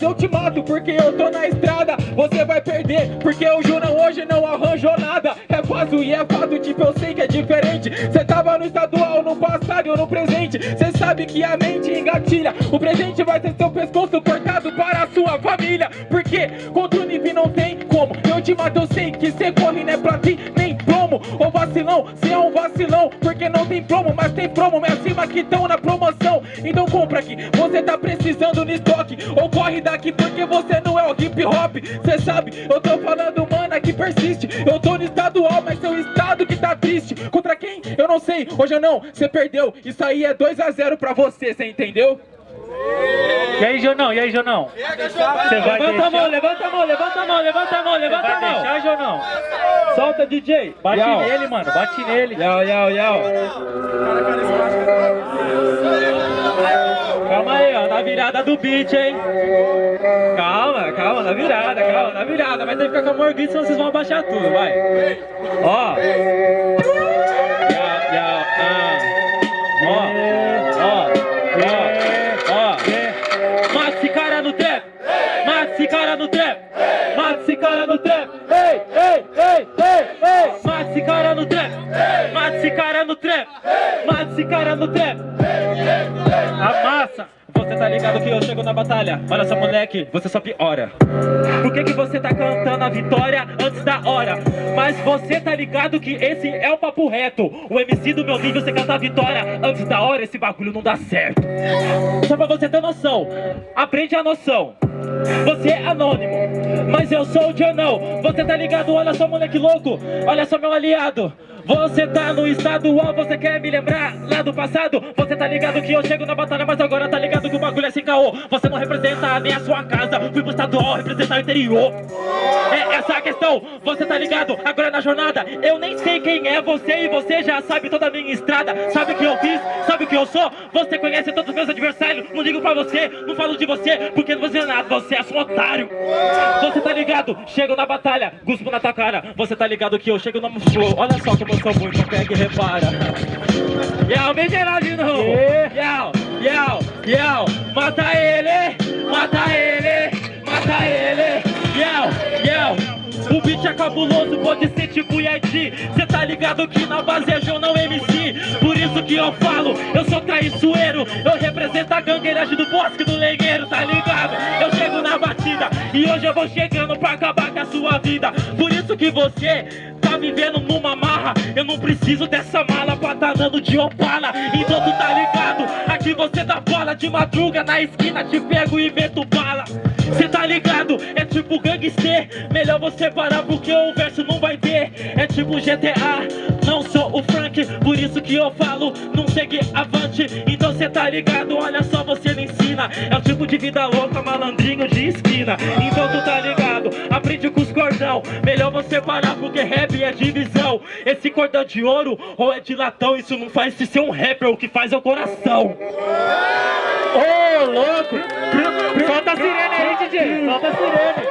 Mas eu te mato porque eu tô na estrada. Você vai perder porque o Junão hoje não arranjou nada. É fácil e é fato, tipo eu sei que é diferente. Cê tava no estadual, no passado ou no presente. Cê sabe que a mente engatilha. O presente vai ser seu pescoço cortado para a sua família. Porque contra o Nivi não tem como. Eu te mato, eu sei que cê corre, não é pra ti, nem vacilão, cê é um vacilão Porque não tem promo, mas tem promo Me acima que tão na promoção. Então compra aqui, você tá precisando no estoque Ou corre daqui porque você não é o hip hop. Cê sabe, eu tô falando mana que persiste. Eu tô no estadual, mas seu estado que tá triste. Contra quem? Eu não sei, hoje eu não, cê perdeu Isso aí é 2x0 pra você, cê entendeu? E aí, Jonão? E aí, Jonão? Você vai Levanta deixar? a mão, levanta a mão, levanta a mão, levanta a mão, levanta Vai a mão deixar, Jonão? Solta DJ Bate Yau. nele, mano. Bate nele. Yau, yau, yau Calma aí, ó. Na virada do beat, hein? Calma, calma. Na virada, calma. Na virada. Mas tem que ficar com a morguita, senão vocês vão abaixar tudo. Vai. Ó. Yau, yau, ah. Ó. Ó. Ó. no trap. Mata esse cara no trap. Mata esse cara no trap. Ei, ei, ei, ei, ei. Mata esse cara no trap. Mata esse cara no trap. Mata esse cara no trap. Amassa. Tá ligado que eu chego na batalha? Olha só moleque, você só piora. Por que que você tá cantando a vitória antes da hora? Mas você tá ligado que esse é o papo reto. O MC do meu nível, você canta a vitória antes da hora Esse bagulho não dá certo. Só pra você ter noção Aprende a noção. Você é anônimo, mas eu sou o Jonão. Você tá ligado? Olha só moleque louco. Olha só meu aliado você tá no estadual, você quer me lembrar lá do passado? Você tá ligado que eu chego na batalha, mas agora tá ligado que o bagulho é sem caô. Você não representa nem a sua casa, fui pro estadual representar o interior. É essa a questão, você tá ligado? Agora na jornada, eu nem sei quem é você E você já sabe toda a minha estrada. Sabe o que eu fiz, sabe o que eu sou? Você conhece todos os meus adversários. Não ligo pra você, não falo de você Porque você é nada, você é só um otário. Você tá ligado? Chego na batalha, guspo na tua cara. Você tá ligado que eu chego flow Olha só sou muito, pega e repara. Yau, vem novo Yau, yau, yau. Mata ele, mata ele, mata ele. Yau, yau. O beat é cabuloso, pode ser tipo Yeti Cê tá ligado que na base é João, não MC Por isso que eu falo, eu sou traiçoeiro. Eu represento a gangueiragem do bosque do lenheiro, tá ligado? Eu chego na batida e hoje eu vou chegando pra acabar com a sua vida. Por isso que você tá vivendo numa marra. Eu não preciso dessa mala pra tá dando de opala. Então tu tá ligado, aqui você dá bola de madruga Na esquina te pego e meto bala. Cê tá ligado, é tipo gangster. Melhor você parar porque o verso não vai ter. É tipo GTA, não sou o Frank Por isso que eu falo, não segue avante. Então cê tá ligado, olha só você É o tipo de vida louca, malandrinho de esquina Então tu tá ligado, aprende com os cordão Melhor você parar porque rap é divisão Esse cordão de ouro ou é de latão Isso não faz se ser um rapper, o que faz é o coração Ô, louco! Solta a sirene aí, DJ! Solta a sirene!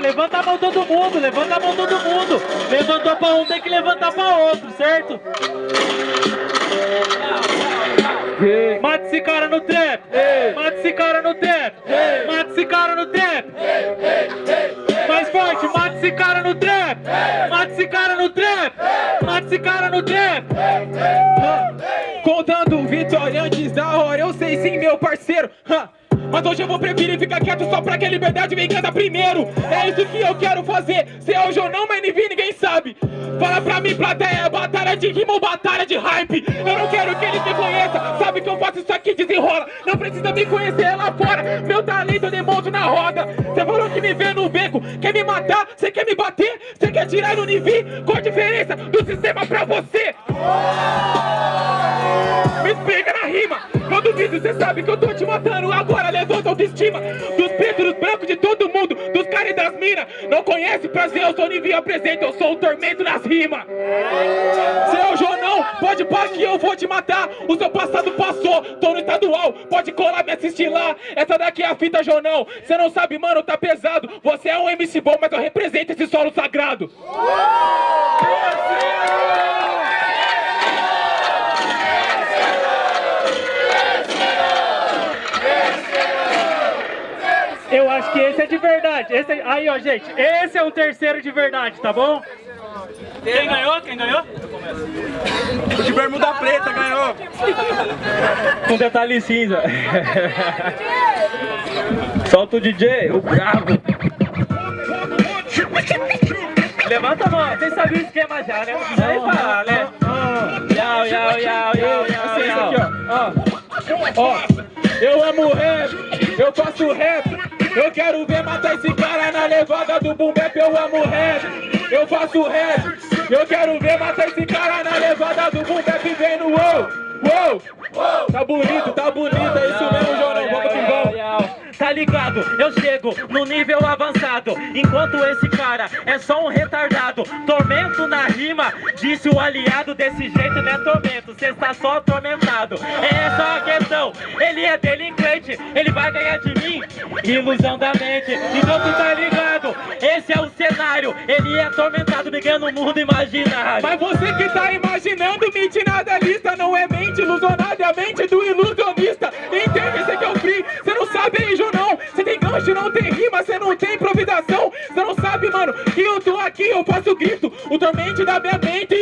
Levanta a mão todo mundo, levanta a mão todo mundo. Levantou pra um, tem que levantar pra outro, certo? Mata esse cara no trap! Mata esse cara no trap! Mata esse cara no trap! Mais forte, mata esse cara no trap! Mata esse cara no trap! Mata esse cara no trap! Mas hoje eu vou preferir ficar quieto só pra que a liberdade venha casa primeiro. É isso que eu quero fazer. Se é hoje ou não, mas NV ninguém sabe. Fala pra mim, plateia, batalha de rima ou batalha de hype? Eu não quero que eles me conheçam. Sabe que eu faço isso aqui, desenrola. Não precisa me conhecer lá fora. Meu talento eu demonstro na roda. Você falou que me vê no beco. Quer me matar? Você quer me bater? Você quer tirar no Nivi? Qual a diferença do sistema pra você? Me explica na rima. Eu duvido, cê sabe que eu tô te matando. Agora levanta a autoestima dos pretos, dos brancos, de todo mundo, dos caras e das minas. Não conhece prazer, eu sou o Nivi apresento. Eu sou o tormento nas rimas. Seu Jonão, pode parar que eu vou te matar. O seu passado passou, tô no estadual. Pode colar me assistir lá. Essa daqui é a fita, Jonão. Cê não sabe, mano, tá pesado. Você é um MC bom, mas eu represento esse solo sagrado. Eu acho que esse é de verdade. Esse é- Aí, ó, gente, esse é um terceiro de verdade, tá bom? Quem ganhou? Quem ganhou? O de bermuda preta ganhou. Com detalhe cinza. Solta o DJ, o brabo. Levanta a mão, vocês sabiam o esquema já, né? Não precisa nem falar, né? Yau, yau, yau, yau, yau, Assim, yau. Ó, ó, eu amo rap, eu faço rap. Eu quero ver matar esse cara na levada do boom bap. Eu amo rap, eu faço rap. Eu quero ver matar esse cara na levada do boom bap. Vem no wow, wow. Tá bonito, tá bonito, é isso mesmo, Jorão. Vamos que vamos. Tá ligado? Eu chego no nível avançado Enquanto esse cara é só um retardado Tormento na rima Disse o aliado desse jeito não é tormento Cê está só atormentado É essa a questão Ele é delinquente Ele vai ganhar de Ilusão da mente. Então tu tá ligado? Esse é o cenário. Ele é atormentado Me ganha no mundo imaginário. Mas você que tá imaginando mente nada lista Não é mente ilusionada, é a mente do ilusionista. Entende? Esse aqui é o free Você não sabe aí, Junão Você tem gancho, não tem rima Você não tem improvisação. Você não sabe, mano. Que eu tô aqui, eu faço grito. O tormente da minha mente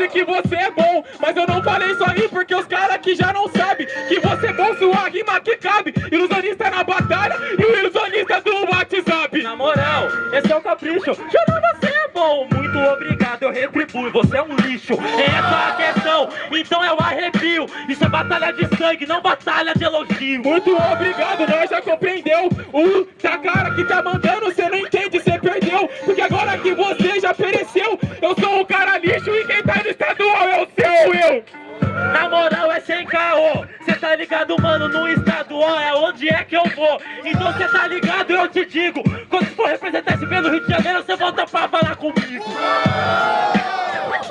se eu falasse que você é bom Mas eu não falei isso aí porque os caras aqui já não sabem Que você é bom, sua rima que cabe. Ilusionista é na batalha e o ilusionista do WhatsApp. Na moral, esse é o capricho. Juro, você é bom, muito obrigado, eu retribuo. Você é um lixo, essa é a questão. Então eu arrepio. Isso é batalha de sangue, não batalha de elogio. Muito obrigado, nós já compreendeu? O tá cara que tá mandando, você não entende, você perdeu. Porque agora que você já pereceu Eu sou um cara lixo e quem Na moral é sem caô. Cê tá ligado, mano, no estadual é onde é que eu vou. Então cê tá ligado, eu te digo. Quando for representar esse pelo Rio de Janeiro Cê volta pra falar comigo.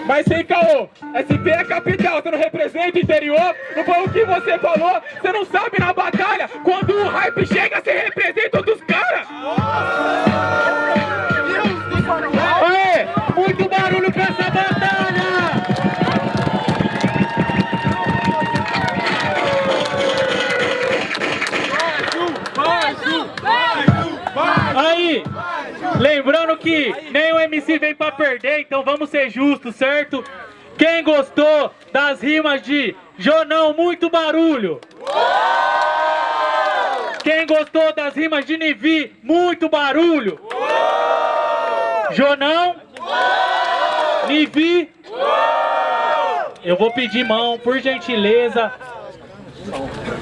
Mas sem caô, SP é capital, você não representa o interior. Não foi o que você falou, você não sabe na batalha. Quando o hype chega, você representa outros lembrando que nem o MC vem pra perder, então vamos ser justos, certo? Quem gostou das rimas de Jonão, muito barulho? Quem gostou das rimas de Nivi, muito barulho? Jonão? Nivi? Eu vou pedir mão, por gentileza.